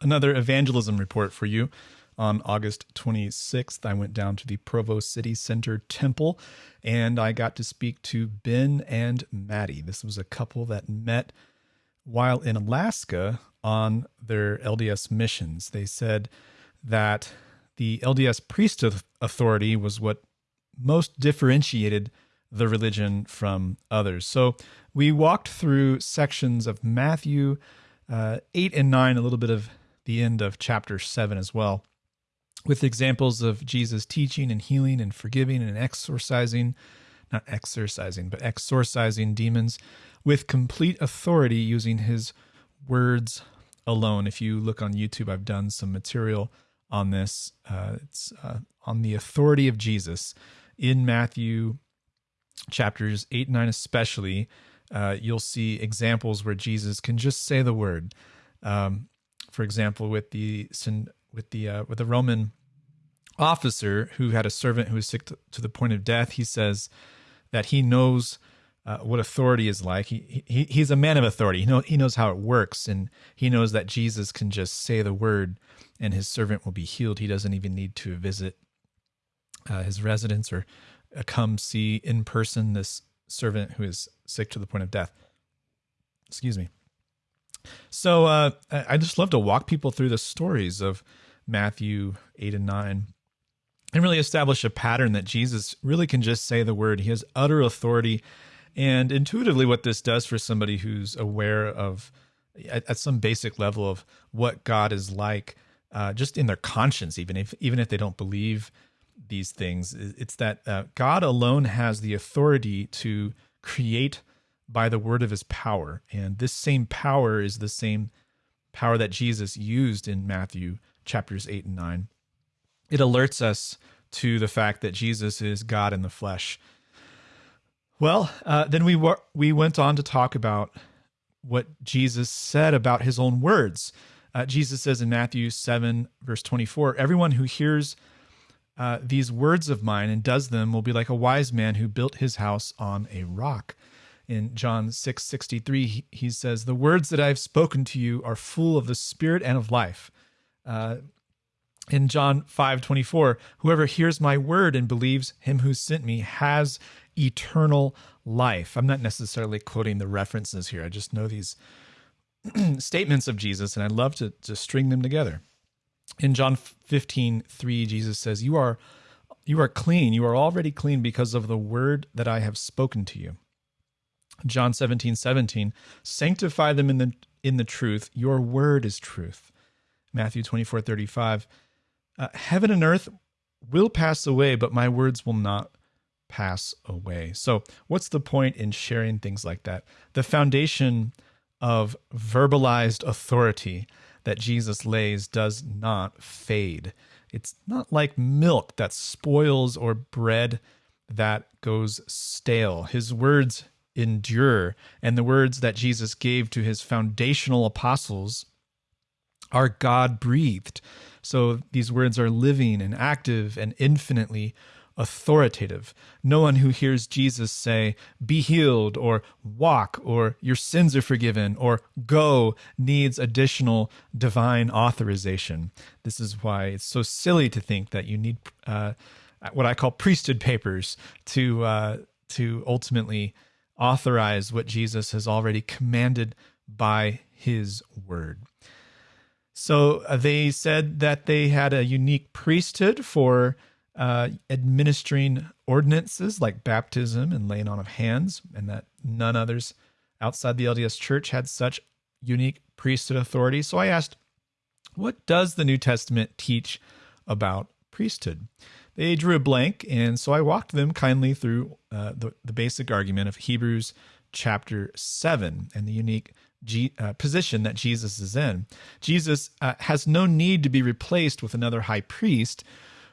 another evangelism report for you. On August 26th, I went down to the Provo City Center Temple and I got to speak to Ben and Maddie. This was a couple that met while in Alaska on their LDS missions. They said that the LDS priesthood authority was what most differentiated the religion from others. So we walked through sections of Matthew uh, 8 and 9, a little bit of the end of chapter 7 as well with examples of Jesus teaching and healing and forgiving and exorcising, not exorcising, but exorcising demons with complete authority using his words alone. If you look on YouTube, I've done some material on this. Uh, it's uh, on the authority of Jesus in Matthew chapters 8 and 9, especially. Uh, you'll see examples where Jesus can just say the word. Um, for example, with the with the uh, with the Roman officer who had a servant who was sick to, to the point of death, he says that he knows uh, what authority is like. He, he he's a man of authority. He know he knows how it works, and he knows that Jesus can just say the word, and his servant will be healed. He doesn't even need to visit uh, his residence or uh, come see in person this servant who is sick to the point of death. Excuse me. So uh, I just love to walk people through the stories of Matthew 8 and 9 and really establish a pattern that Jesus really can just say the word. He has utter authority. And intuitively, what this does for somebody who's aware of, at, at some basic level, of what God is like, uh, just in their conscience, even if even if they don't believe these things, it's that uh, God alone has the authority to create by the word of his power. And this same power is the same power that Jesus used in Matthew chapters 8 and 9. It alerts us to the fact that Jesus is God in the flesh. Well, uh, then we were, we went on to talk about what Jesus said about his own words. Uh, Jesus says in Matthew 7, verse 24, Everyone who hears uh, these words of mine and does them will be like a wise man who built his house on a rock in John 6 63, he, says, The words that I've spoken to you are full of the spirit and of life. Uh, in John 5 24, whoever hears my word and believes him who sent me has eternal life. I'm not necessarily quoting the references here. I just know these statements of Jesus and I love to, to string them together. In John 15 3, Jesus says, You are you are clean. You are already clean because of the word that I have spoken to you. John 17, 17, sanctify them in the in the truth. Your word is truth. Matthew 24, 35. Uh, heaven and earth will pass away, but my words will not pass away. So, what's the point in sharing things like that? The foundation of verbalized authority that Jesus lays does not fade. It's not like milk that spoils or bread that goes stale. His words endure. And the words that Jesus gave to his foundational apostles are God breathed. So these words are living and active and infinitely authoritative. No one who hears Jesus say, be healed, or walk, or your sins are forgiven, or go needs additional divine authorization. This is why it's so silly to think that you need uh, what I call priesthood papers to, uh, to ultimately authorize what Jesus has already commanded by his word. So uh, they said that they had a unique priesthood for uh, administering ordinances like baptism and laying on of hands, and that none others outside the LDS church had such unique priesthood authority. So I asked, what does the New Testament teach about priesthood? They drew a blank, and so I walked them kindly through uh, the, the basic argument of Hebrews chapter 7 and the unique G, uh, position that Jesus is in. Jesus uh, has no need to be replaced with another high priest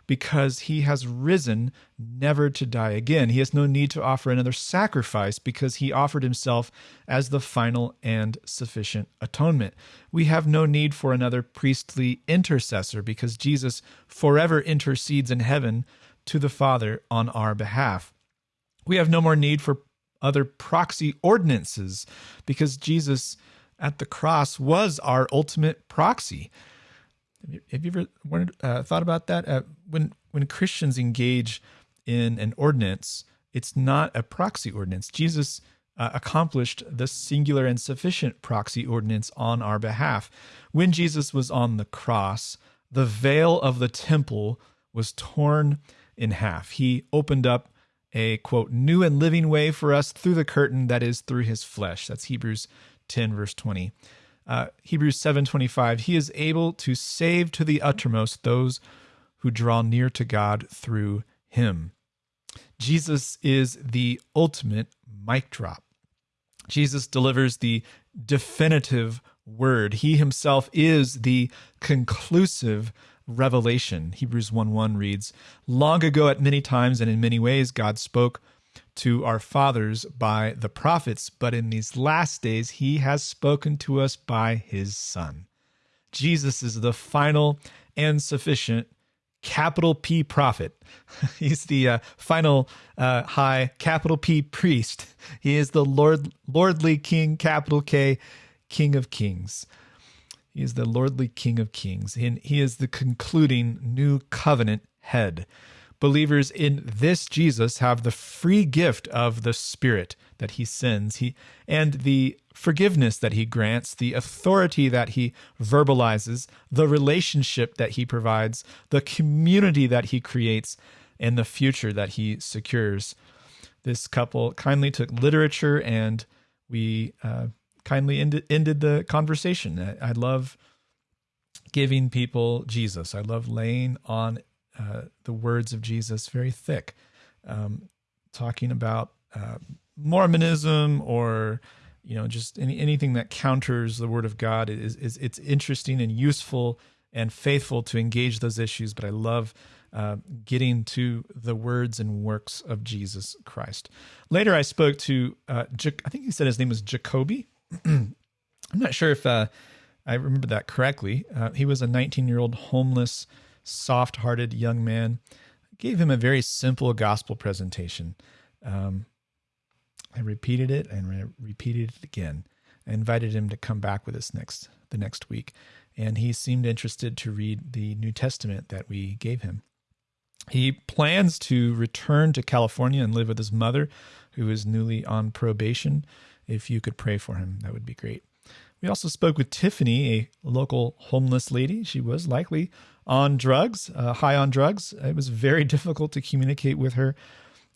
because he has risen never to die again. He has no need to offer another sacrifice because he offered himself as the final and sufficient atonement. We have no need for another priestly intercessor because Jesus forever intercedes in heaven to the Father on our behalf. We have no more need for other proxy ordinances because Jesus at the cross was our ultimate proxy. Have you, ever wondered, uh, thought about that? Uh, when when Christians engage in an ordinance, it's not a proxy ordinance. Jesus uh, accomplished the singular and sufficient proxy ordinance on our behalf. When Jesus was on the cross, the veil of the temple was torn in half. He opened up a quote new and living way for us through the curtain that is through his flesh. That's Hebrews 10 verse 20. Uh, Hebrews 7:25 He is able to save to the uttermost those who draw near to God through him. Jesus is the ultimate mic drop. Jesus delivers the definitive word. He himself is the conclusive revelation. Hebrews 1 1 reads, Long ago, at many times and in many ways, God spoke to our fathers by the prophets, but in these last days, he has spoken to us by his Son. Jesus is the final and sufficient capital P prophet. He's the uh, final uh, high capital P priest. He is the Lord lordly king capital K king of kings. He is the lordly king of kings. And he is the concluding new covenant head. Believers in this Jesus have the free gift of the Spirit that he sends, he and the forgiveness that he grants, the authority that he verbalizes, the relationship that he provides, the community that he creates, and the future that he secures. This couple kindly took literature and we uh, kindly ended, ended the conversation. I, I, love giving people Jesus. I love laying on uh, the words of Jesus very thick, um, talking about uh, Mormonism or you know just any, anything that counters the word of God is, is it's interesting and useful and faithful to engage those issues. But I love uh, getting to the words and works of Jesus Christ. Later, I spoke to uh, I think he said his name was Jacoby. I'm not sure if uh, I remember that correctly. Uh, he was a 19 year old homeless, soft hearted young man. I gave him a very simple gospel presentation. Um, I repeated it and re- repeated it again. I invited him to come back with us next the next week, and he seemed interested to read the New Testament that we gave him. He plans to return to California and live with his mother, who is newly on probation. If you could pray for him, that would be great. We also spoke with Tiffany, a local homeless lady. She was likely on drugs, uh, high on drugs. It was very difficult to communicate with her.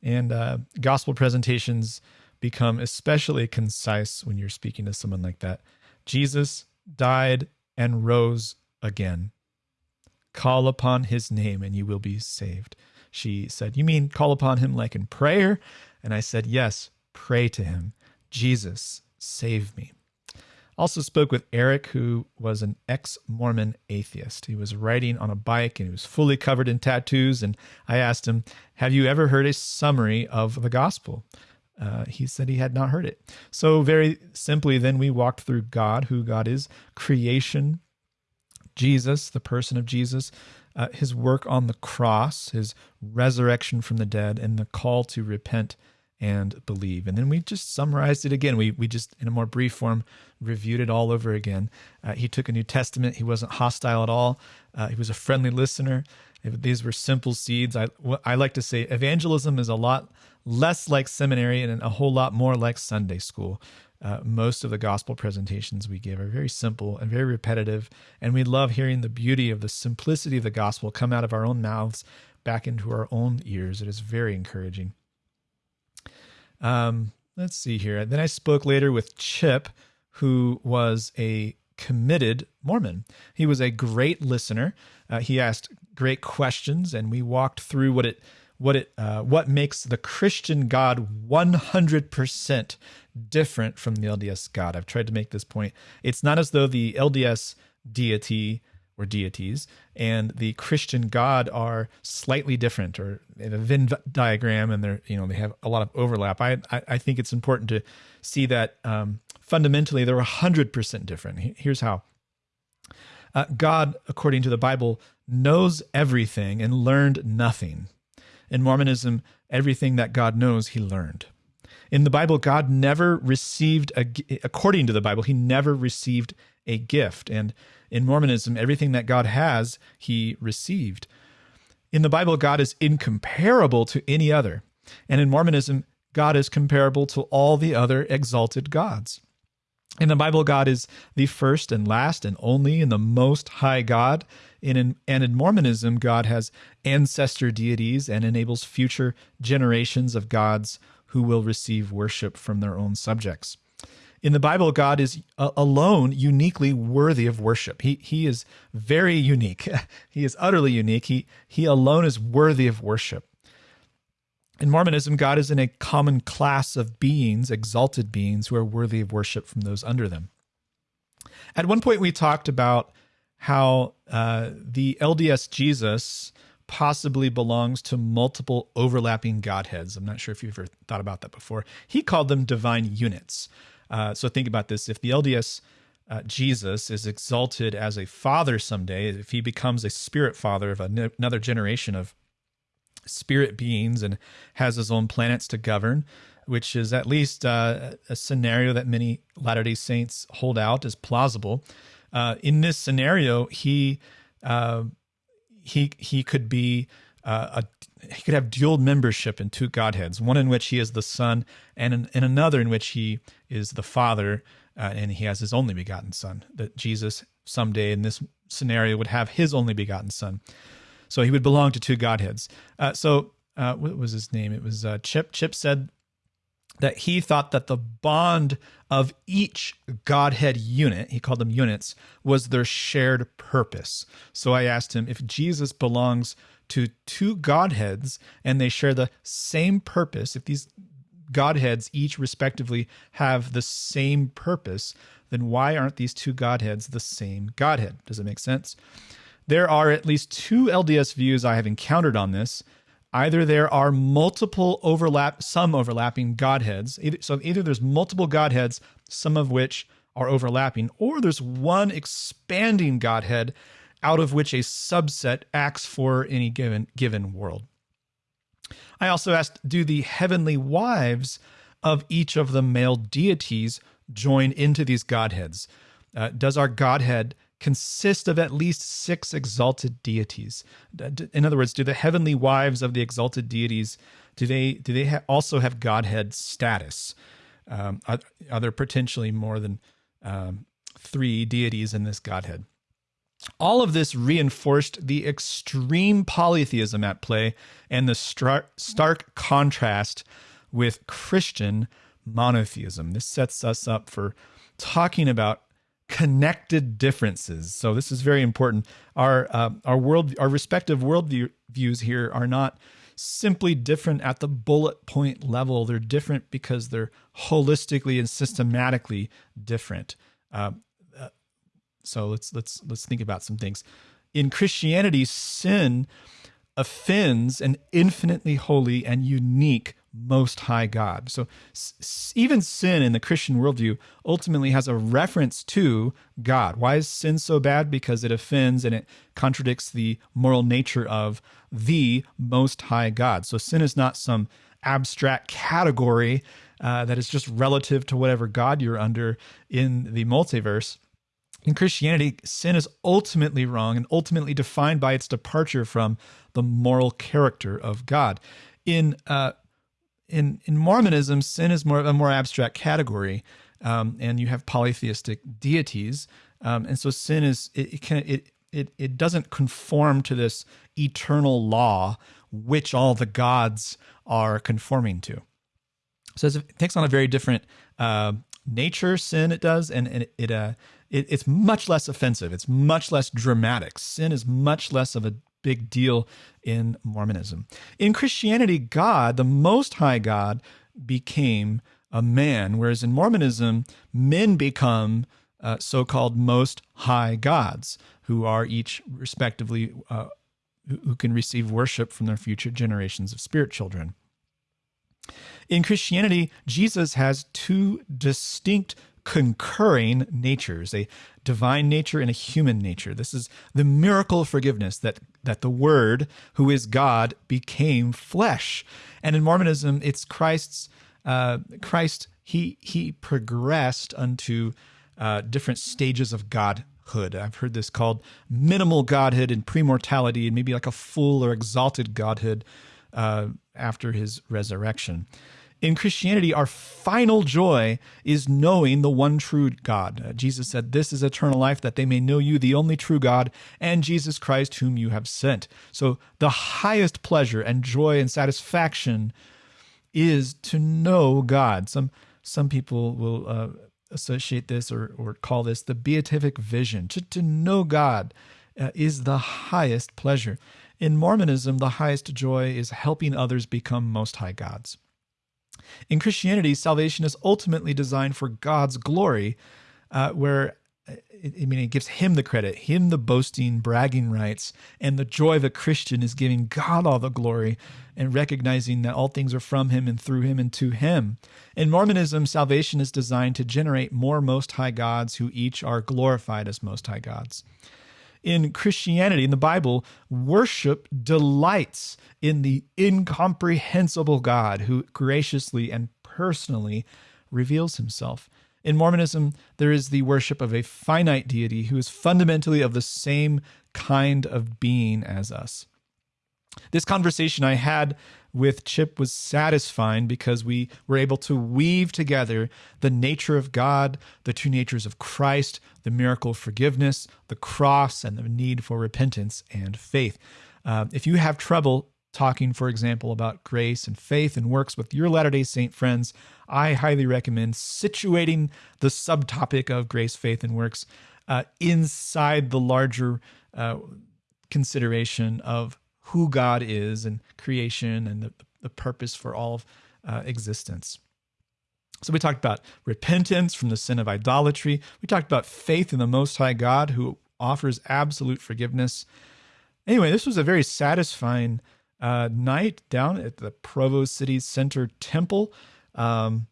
And uh, gospel presentations become especially concise when you're speaking to someone like that. Jesus died and rose again. Call upon his name and you will be saved. She said, You mean call upon him like in prayer? And I said, Yes, pray to him. Jesus, save me. Also spoke with Eric, who was an ex Mormon atheist. He was riding on a bike and he was fully covered in tattoos. And I asked him, Have you ever heard a summary of the gospel? Uh, he said he had not heard it. So, very simply, then we walked through God, who God is, creation, Jesus, the person of Jesus, uh, his work on the cross, his resurrection from the dead, and the call to repent and believe. And then we just summarized it again. We, we just, in a more brief form, reviewed it all over again. Uh, he took a New Testament. He wasn't hostile at all. Uh, he was a friendly listener. These were simple seeds. I, I like to say evangelism is a lot less like seminary and a whole lot more like Sunday school. Uh, most of the gospel presentations we give are very simple and very repetitive, and we love hearing the beauty of the simplicity of the gospel come out of our own mouths back into our own ears. It is very encouraging. Um, let's see here. Then I spoke later with Chip, who was a committed Mormon. He was a great listener. Uh, he asked great questions, and we walked through what it what it uh, what makes the Christian God 100% different from the LDS God. I've tried to make this point. It's not as though the LDS deity or deities and the Christian God are slightly different or in a Venn diagram and they're you know they have a lot of overlap. I I, I think it's important to see that um, fundamentally they're 100% different. Here's how. Uh, God, according to the Bible, knows everything and learned nothing. In Mormonism, everything that God knows, he learned. In the Bible, God never received, a, according to the Bible, he never received a gift. And in Mormonism, everything that God has, he received. In the Bible, God is incomparable to any other. And in Mormonism, God is comparable to all the other exalted gods. In the Bible, God is the first and last and only and the most high God. In, and in Mormonism, God has ancestor deities and enables future generations of gods who will receive worship from their own subjects. In the Bible, God is uh, alone uniquely worthy of worship. He, he is very unique. he is utterly unique. He, he alone is worthy of worship. In Mormonism, God is in a common class of beings, exalted beings, who are worthy of worship from those under them. At one point, we talked about how uh, the LDS Jesus possibly belongs to multiple overlapping Godheads. I'm not sure if you've ever thought about that before. He called them divine units. Uh, so think about this if the LDS uh, Jesus is exalted as a father someday, if he becomes a spirit father of another generation of spirit beings and has his own planets to govern, which is at least uh, a scenario that many Latter day Saints hold out as plausible. Uh, in this scenario, he uh, he he could be uh, a he could have dual membership in two godheads, one in which he is the Son, and in, in another in which he is the Father, uh, and he has his only begotten Son. That Jesus someday in this scenario would have his only begotten Son. So he would belong to two godheads. Uh, so uh, what was his name? It was uh, Chip. Chip said that he thought that the bond of each Godhead unit, he called them units, was their shared purpose. So I asked him if Jesus belongs to two Godheads and they share the same purpose, if these Godheads each respectively have the same purpose, then why aren't these two Godheads the same Godhead? Does it make sense? There are at least two LDS views I have encountered on this. Either there are multiple overlap, some overlapping Godheads. So either there's multiple Godheads, some of which are overlapping, or there's one expanding Godhead out of which a subset acts for any given given world. I also asked, do the heavenly wives of each of the male deities join into these Godheads? Uh, does our Godhead consist of at least six exalted deities. In other words, do the heavenly wives of the exalted deities do they do they ha- also have Godhead status? Um, are, are, there potentially more than um, three deities in this Godhead? All of this reinforced the extreme polytheism at play and the stark contrast with Christian monotheism. This sets us up for talking about connected differences. So this is very important. Our uh, our world, our respective world views here are not simply different at the bullet point level. They're different because they're holistically and systematically different. Uh, so let's let's let's think about some things. In Christianity, sin offends an infinitely holy and unique most high God. So s- even sin in the Christian worldview ultimately has a reference to God. Why is sin so bad? Because it offends and it contradicts the moral nature of the most high God. So sin is not some abstract category uh, that is just relative to whatever God you're under in the multiverse. In Christianity, sin is ultimately wrong and ultimately defined by its departure from the moral character of God. In uh, in in Mormonism, sin is more of a more abstract category, um, and you have polytheistic deities, um, and so sin is it, it can it it it doesn't conform to this eternal law which all the gods are conforming to. So it takes on a very different uh, nature. Sin it does, and, and it it, uh, it it's much less offensive. It's much less dramatic. Sin is much less of a big deal in Mormonism. In Christianity, God, the Most High God, became a man, whereas in Mormonism, men become uh, so called Most High gods, who are each respectively, uh, who can receive worship from their future generations of spirit children. In Christianity, Jesus has two distinct concurring natures, a divine nature and a human nature. This is the miracle of forgiveness that that the word who is God became flesh. And in Mormonism, it's Christ's uh, Christ he he progressed unto uh, different stages of godhood. I've heard this called minimal godhood and premortality, and maybe like a full or exalted godhood uh, after his resurrection. In Christianity, our final joy is knowing the one true God. Uh, Jesus said, This is eternal life, that they may know you, the only true God, and Jesus Christ, whom you have sent. So, the highest pleasure and joy and satisfaction is to know God. Some, some people will uh, associate this or, or call this the beatific vision. To, to know God uh, is the highest pleasure. In Mormonism, the highest joy is helping others become most high gods. In Christianity, salvation is ultimately designed for God's glory, uh, where I mean, it gives him the credit, him the boasting, bragging rights, and the joy of a Christian is giving God all the glory and recognizing that all things are from him and through him and to him. In Mormonism, salvation is designed to generate more Most High gods who each are glorified as Most High gods. In Christianity, in the Bible, worship delights in the incomprehensible God who graciously and personally reveals himself. In Mormonism, there is the worship of a finite deity who is fundamentally of the same kind of being as us. This conversation I had with Chip was satisfying because we were able to weave together the nature of God, the two natures of Christ, the miracle of forgiveness, the cross, and the need for repentance and faith. Uh, if you have trouble talking, for example, about grace and faith and works with your Latter day Saint friends, I highly recommend situating the subtopic of grace, faith, and works uh, inside the larger uh, consideration of who God is and creation and the, the purpose for all of uh, existence. So we talked about repentance from the sin of idolatry. We talked about faith in the Most High God who offers absolute forgiveness. Anyway, this was a very satisfying uh, night down at the Provo City Center Temple. Um,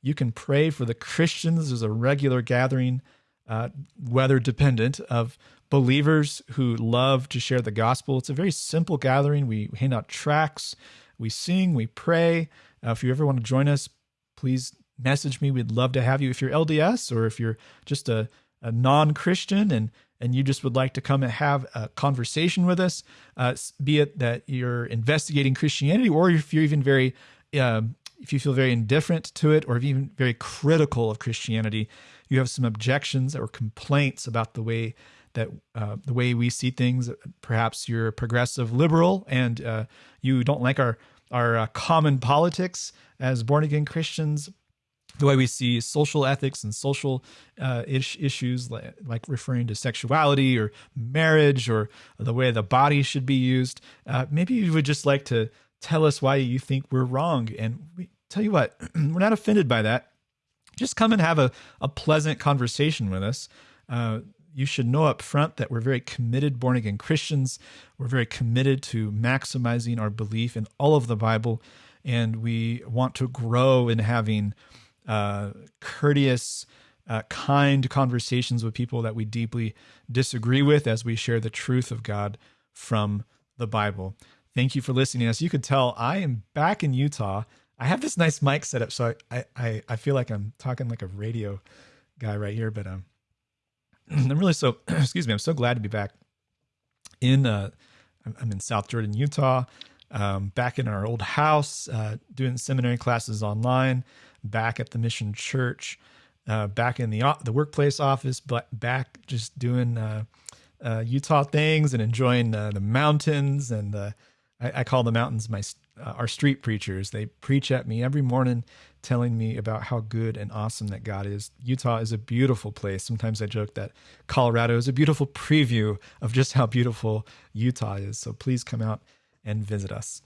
you can pray for the Christians. There's a regular gathering, uh, weather dependent, of believers who love to share the gospel. It's a very simple gathering. We hand out tracts, we sing, we pray. Uh, if you ever want to join us, please message me. We'd love to have you. If you're LDS or if you're just a, a non Christian and and you just would like to come and have a conversation with us, uh, be it that you're investigating Christianity or if you're even very, uh, if you feel very indifferent to it or even very critical of Christianity, you have some objections or complaints about the way that uh, the way we see things. Perhaps you're a progressive liberal and uh, you don't like our our uh, common politics as born again Christians the way we see social ethics and social uh, ish- issues, like, like, referring to sexuality or marriage or the way the body should be used. Uh, maybe you would just like to tell us why you think we're wrong. And we tell you what, we're not offended by that. Just come and have a, a pleasant conversation with us. Uh, you should know up front that we're very committed born again Christians. We're very committed to maximizing our belief in all of the Bible. And we want to grow in having uh, courteous, uh, kind conversations with people that we deeply disagree with as we share the truth of God from the Bible. Thank you for listening. As you could tell, I am back in Utah. I have this nice mic set up, so I I, I feel like I'm talking like a radio guy right here, but um, I'm really so excuse me. I'm so glad to be back in uh, I'm in South Jordan, Utah. Um, back in our old house, uh, doing seminary classes online back at the mission church, uh, back in the the workplace office, but back just doing uh, uh, Utah things and enjoying uh, the mountains. And I, I, call the mountains my our street preachers. They preach at me every morning, telling me about how good and awesome that God is. Utah is a beautiful place. Sometimes I joke that Colorado is a beautiful preview of just how beautiful Utah is. So please come out and visit us.